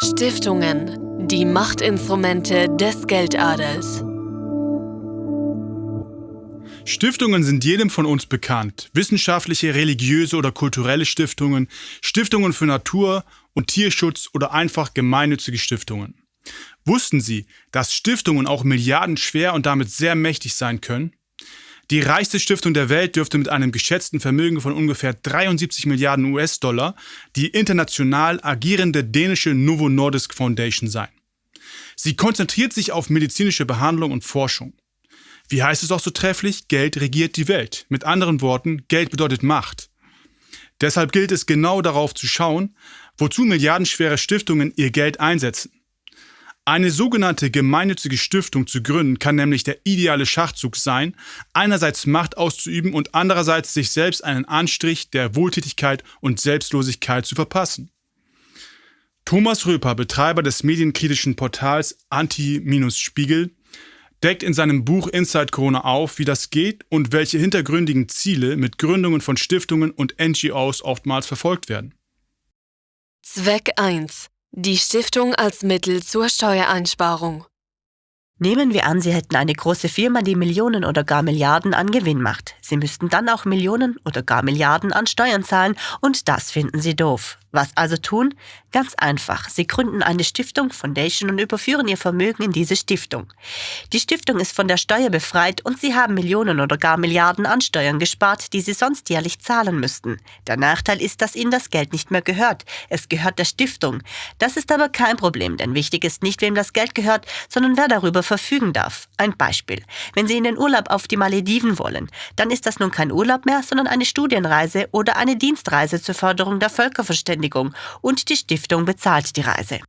Stiftungen, die Machtinstrumente des Geldadels. Stiftungen sind jedem von uns bekannt. Wissenschaftliche, religiöse oder kulturelle Stiftungen, Stiftungen für Natur- und Tierschutz oder einfach gemeinnützige Stiftungen. Wussten Sie, dass Stiftungen auch milliardenschwer und damit sehr mächtig sein können? Die reichste Stiftung der Welt dürfte mit einem geschätzten Vermögen von ungefähr 73 Milliarden US-Dollar die international agierende dänische Novo Nordisk Foundation sein. Sie konzentriert sich auf medizinische Behandlung und Forschung. Wie heißt es auch so trefflich? Geld regiert die Welt. Mit anderen Worten, Geld bedeutet Macht. Deshalb gilt es genau darauf zu schauen, wozu milliardenschwere Stiftungen ihr Geld einsetzen. Eine sogenannte gemeinnützige Stiftung zu gründen kann nämlich der ideale Schachzug sein, einerseits Macht auszuüben und andererseits sich selbst einen Anstrich der Wohltätigkeit und Selbstlosigkeit zu verpassen. Thomas Röper, Betreiber des medienkritischen Portals Anti-Spiegel, deckt in seinem Buch Inside Corona auf, wie das geht und welche hintergründigen Ziele mit Gründungen von Stiftungen und NGOs oftmals verfolgt werden. Zweck 1 die Stiftung als Mittel zur Steuereinsparung. Nehmen wir an, Sie hätten eine große Firma, die Millionen oder gar Milliarden an Gewinn macht. Sie müssten dann auch Millionen oder gar Milliarden an Steuern zahlen und das finden Sie doof. Was also tun? Ganz einfach. Sie gründen eine Stiftung, Foundation und überführen Ihr Vermögen in diese Stiftung. Die Stiftung ist von der Steuer befreit und Sie haben Millionen oder gar Milliarden an Steuern gespart, die Sie sonst jährlich zahlen müssten. Der Nachteil ist, dass Ihnen das Geld nicht mehr gehört. Es gehört der Stiftung. Das ist aber kein Problem, denn wichtig ist nicht, wem das Geld gehört, sondern wer darüber verfügen darf. Ein Beispiel. Wenn Sie in den Urlaub auf die Malediven wollen, dann ist das nun kein Urlaub mehr, sondern eine Studienreise oder eine Dienstreise zur Förderung der Völkerverständigung Verständigung und die Stiftung bezahlt die Reise.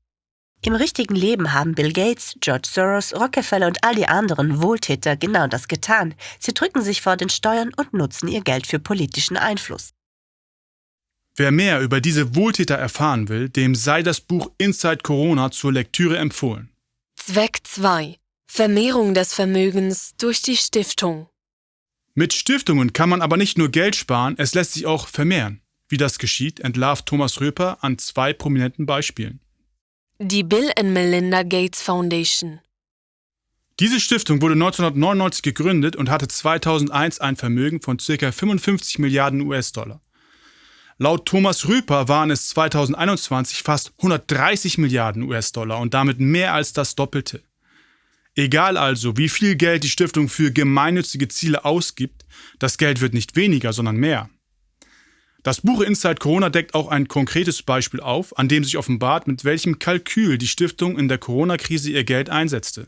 Im richtigen Leben haben Bill Gates, George Soros, Rockefeller und all die anderen Wohltäter genau das getan. Sie drücken sich vor den Steuern und nutzen ihr Geld für politischen Einfluss. Wer mehr über diese Wohltäter erfahren will, dem sei das Buch Inside Corona zur Lektüre empfohlen. Zweck 2. Vermehrung des Vermögens durch die Stiftung. Mit Stiftungen kann man aber nicht nur Geld sparen, es lässt sich auch vermehren. Wie das geschieht, entlarvt Thomas Röper an zwei prominenten Beispielen. Die Bill and Melinda Gates Foundation. Diese Stiftung wurde 1999 gegründet und hatte 2001 ein Vermögen von ca. 55 Milliarden US-Dollar. Laut Thomas Rüper waren es 2021 fast 130 Milliarden US-Dollar und damit mehr als das Doppelte. Egal also, wie viel Geld die Stiftung für gemeinnützige Ziele ausgibt, das Geld wird nicht weniger, sondern mehr. Das Buch Inside Corona deckt auch ein konkretes Beispiel auf, an dem sich offenbart, mit welchem Kalkül die Stiftung in der Corona-Krise ihr Geld einsetzte.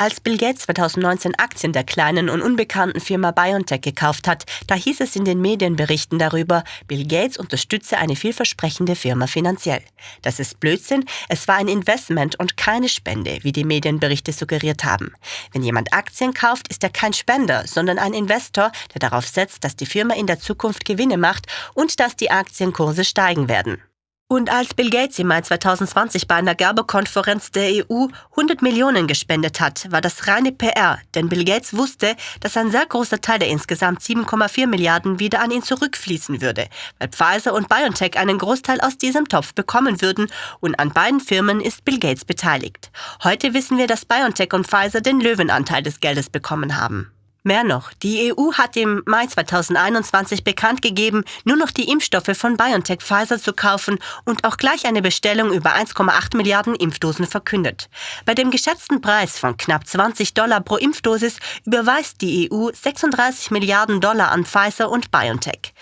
Als Bill Gates 2019 Aktien der kleinen und unbekannten Firma BioNTech gekauft hat, da hieß es in den Medienberichten darüber, Bill Gates unterstütze eine vielversprechende Firma finanziell. Das ist Blödsinn, es war ein Investment und keine Spende, wie die Medienberichte suggeriert haben. Wenn jemand Aktien kauft, ist er kein Spender, sondern ein Investor, der darauf setzt, dass die Firma in der Zukunft Gewinne macht und dass die Aktienkurse steigen werden. Und als Bill Gates im Mai 2020 bei einer Gerberkonferenz der EU 100 Millionen gespendet hat, war das reine PR, denn Bill Gates wusste, dass ein sehr großer Teil der insgesamt 7,4 Milliarden wieder an ihn zurückfließen würde, weil Pfizer und BioNTech einen Großteil aus diesem Topf bekommen würden und an beiden Firmen ist Bill Gates beteiligt. Heute wissen wir, dass BioNTech und Pfizer den Löwenanteil des Geldes bekommen haben. Mehr noch, die EU hat im Mai 2021 bekannt gegeben, nur noch die Impfstoffe von BioNTech Pfizer zu kaufen und auch gleich eine Bestellung über 1,8 Milliarden Impfdosen verkündet. Bei dem geschätzten Preis von knapp 20 Dollar pro Impfdosis überweist die EU 36 Milliarden Dollar an Pfizer und BioNTech.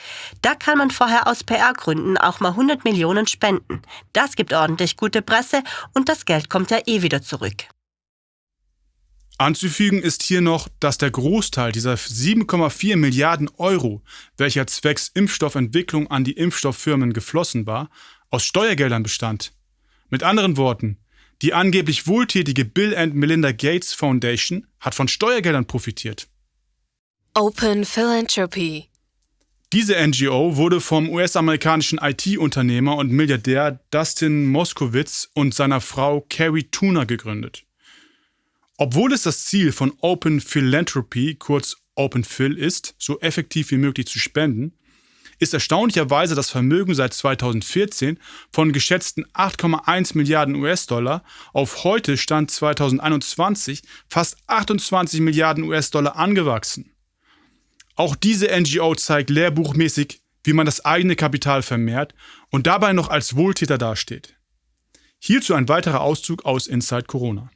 Da kann man vorher aus PR-Gründen auch mal 100 Millionen spenden. Das gibt ordentlich gute Presse und das Geld kommt ja eh wieder zurück. Anzufügen ist hier noch, dass der Großteil dieser 7,4 Milliarden Euro, welcher zwecks Impfstoffentwicklung an die Impfstofffirmen geflossen war, aus Steuergeldern bestand. Mit anderen Worten, die angeblich wohltätige Bill and Melinda Gates Foundation hat von Steuergeldern profitiert. Open Philanthropy diese NGO wurde vom US-amerikanischen IT-Unternehmer und Milliardär Dustin Moskowitz und seiner Frau Carrie Tuna gegründet. Obwohl es das Ziel von Open Philanthropy, kurz Open Phil, ist, so effektiv wie möglich zu spenden, ist erstaunlicherweise das Vermögen seit 2014 von geschätzten 8,1 Milliarden US-Dollar auf heute Stand 2021 fast 28 Milliarden US-Dollar angewachsen. Auch diese NGO zeigt lehrbuchmäßig, wie man das eigene Kapital vermehrt und dabei noch als Wohltäter dasteht. Hierzu ein weiterer Auszug aus Inside Corona.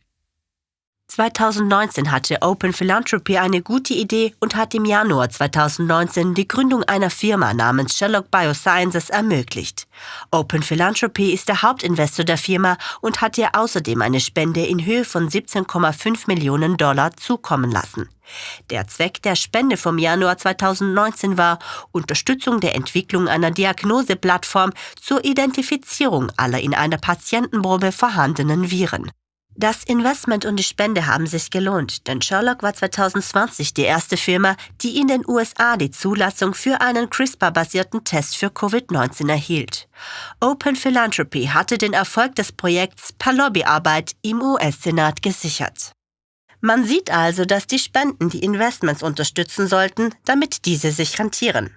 2019 hatte Open Philanthropy eine gute Idee und hat im Januar 2019 die Gründung einer Firma namens Sherlock Biosciences ermöglicht. Open Philanthropy ist der Hauptinvestor der Firma und hat ihr außerdem eine Spende in Höhe von 17,5 Millionen Dollar zukommen lassen. Der Zweck der Spende vom Januar 2019 war Unterstützung der Entwicklung einer Diagnoseplattform zur Identifizierung aller in einer Patientenprobe vorhandenen Viren. Das Investment und die Spende haben sich gelohnt, denn Sherlock war 2020 die erste Firma, die in den USA die Zulassung für einen CRISPR-basierten Test für Covid-19 erhielt. Open Philanthropy hatte den Erfolg des Projekts per Lobbyarbeit im US-Senat gesichert. Man sieht also, dass die Spenden die Investments unterstützen sollten, damit diese sich rentieren.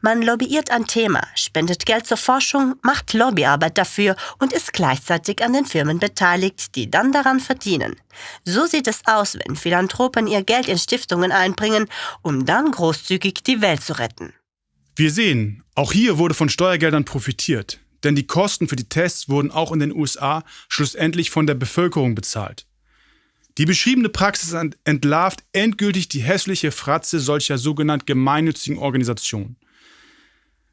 Man lobbyiert ein Thema, spendet Geld zur Forschung, macht Lobbyarbeit dafür und ist gleichzeitig an den Firmen beteiligt, die dann daran verdienen. So sieht es aus, wenn Philanthropen ihr Geld in Stiftungen einbringen, um dann großzügig die Welt zu retten. Wir sehen, auch hier wurde von Steuergeldern profitiert, denn die Kosten für die Tests wurden auch in den USA schlussendlich von der Bevölkerung bezahlt. Die beschriebene Praxis entlarvt endgültig die hässliche Fratze solcher sogenannt gemeinnützigen Organisationen.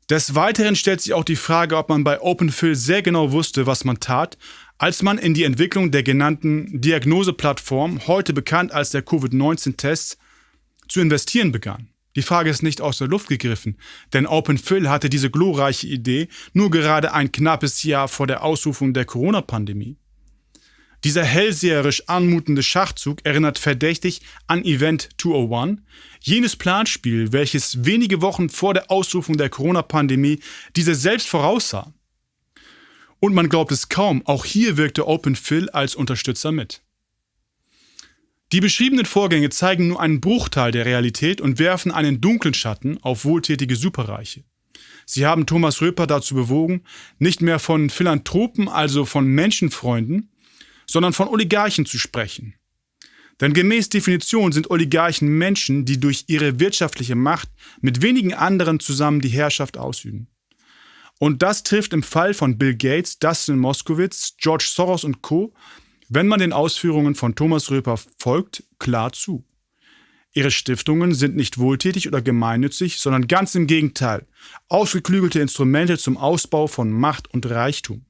Des Weiteren stellt sich auch die Frage, ob man bei OpenPhil sehr genau wusste, was man tat, als man in die Entwicklung der genannten Diagnoseplattform, heute bekannt als der Covid-19-Test, zu investieren begann. Die Frage ist nicht aus der Luft gegriffen, denn OpenPhil hatte diese glorreiche Idee nur gerade ein knappes Jahr vor der Ausrufung der Corona-Pandemie. Dieser hellseherisch anmutende Schachzug erinnert verdächtig an Event 201, jenes Planspiel, welches wenige Wochen vor der Ausrufung der Corona-Pandemie diese selbst voraussah. Und man glaubt es kaum, auch hier wirkte Open Phil als Unterstützer mit. Die beschriebenen Vorgänge zeigen nur einen Bruchteil der Realität und werfen einen dunklen Schatten auf wohltätige Superreiche. Sie haben Thomas Röper dazu bewogen, nicht mehr von Philanthropen, also von Menschenfreunden, sondern von Oligarchen zu sprechen. Denn gemäß Definition sind Oligarchen Menschen, die durch ihre wirtschaftliche Macht mit wenigen anderen zusammen die Herrschaft ausüben. Und das trifft im Fall von Bill Gates, Dustin Moskowitz, George Soros und Co., wenn man den Ausführungen von Thomas Röper folgt, klar zu. Ihre Stiftungen sind nicht wohltätig oder gemeinnützig, sondern ganz im Gegenteil, ausgeklügelte Instrumente zum Ausbau von Macht und Reichtum.